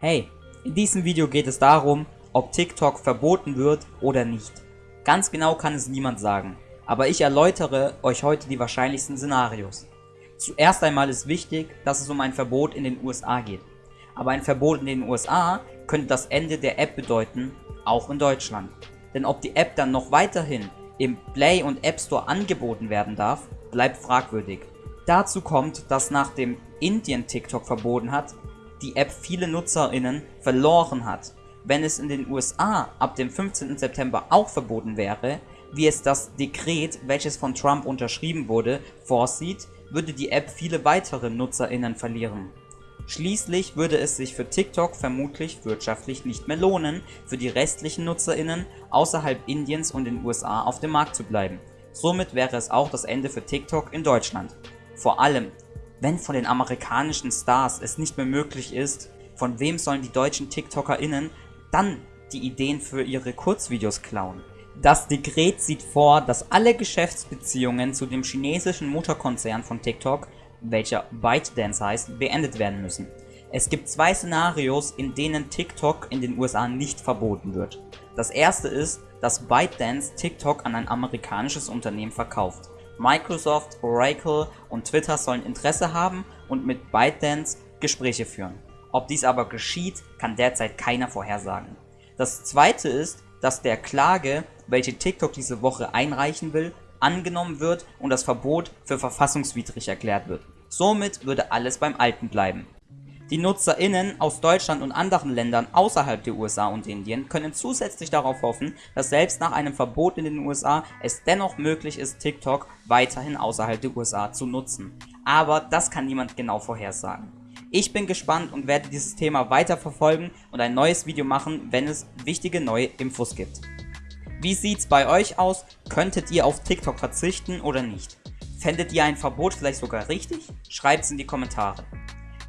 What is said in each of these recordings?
Hey, in diesem Video geht es darum, ob TikTok verboten wird oder nicht. Ganz genau kann es niemand sagen, aber ich erläutere euch heute die wahrscheinlichsten Szenarios. Zuerst einmal ist wichtig, dass es um ein Verbot in den USA geht. Aber ein Verbot in den USA könnte das Ende der App bedeuten, auch in Deutschland. Denn ob die App dann noch weiterhin im Play und App Store angeboten werden darf, bleibt fragwürdig. Dazu kommt, dass nachdem Indien TikTok verboten hat, die App viele NutzerInnen verloren hat. Wenn es in den USA ab dem 15. September auch verboten wäre, wie es das Dekret, welches von Trump unterschrieben wurde, vorsieht, würde die App viele weitere NutzerInnen verlieren. Schließlich würde es sich für TikTok vermutlich wirtschaftlich nicht mehr lohnen, für die restlichen NutzerInnen außerhalb Indiens und den USA auf dem Markt zu bleiben. Somit wäre es auch das Ende für TikTok in Deutschland. Vor allem, wenn von den amerikanischen Stars es nicht mehr möglich ist, von wem sollen die deutschen TikTokerInnen dann die Ideen für ihre Kurzvideos klauen? Das Dekret sieht vor, dass alle Geschäftsbeziehungen zu dem chinesischen Mutterkonzern von TikTok, welcher ByteDance heißt, beendet werden müssen. Es gibt zwei Szenarios, in denen TikTok in den USA nicht verboten wird. Das erste ist, dass ByteDance TikTok an ein amerikanisches Unternehmen verkauft. Microsoft, Oracle und Twitter sollen Interesse haben und mit ByteDance Gespräche führen. Ob dies aber geschieht, kann derzeit keiner vorhersagen. Das zweite ist, dass der Klage, welche TikTok diese Woche einreichen will, angenommen wird und das Verbot für verfassungswidrig erklärt wird. Somit würde alles beim Alten bleiben. Die NutzerInnen aus Deutschland und anderen Ländern außerhalb der USA und Indien können zusätzlich darauf hoffen, dass selbst nach einem Verbot in den USA es dennoch möglich ist, TikTok weiterhin außerhalb der USA zu nutzen. Aber das kann niemand genau vorhersagen. Ich bin gespannt und werde dieses Thema weiter verfolgen und ein neues Video machen, wenn es wichtige neue Infos gibt. Wie sieht's bei euch aus? Könntet ihr auf TikTok verzichten oder nicht? Fändet ihr ein Verbot vielleicht sogar richtig? Schreibt's in die Kommentare.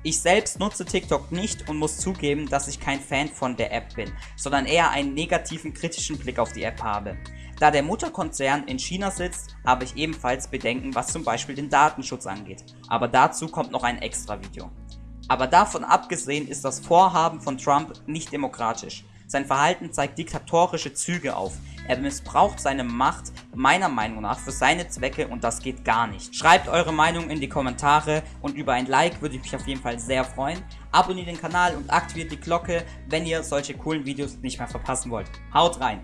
Ich selbst nutze TikTok nicht und muss zugeben, dass ich kein Fan von der App bin, sondern eher einen negativen kritischen Blick auf die App habe. Da der Mutterkonzern in China sitzt, habe ich ebenfalls Bedenken, was zum Beispiel den Datenschutz angeht. Aber dazu kommt noch ein extra Video. Aber davon abgesehen ist das Vorhaben von Trump nicht demokratisch. Sein Verhalten zeigt diktatorische Züge auf. Er missbraucht seine Macht meiner Meinung nach für seine Zwecke und das geht gar nicht. Schreibt eure Meinung in die Kommentare und über ein Like würde ich mich auf jeden Fall sehr freuen. Abonniert den Kanal und aktiviert die Glocke, wenn ihr solche coolen Videos nicht mehr verpassen wollt. Haut rein!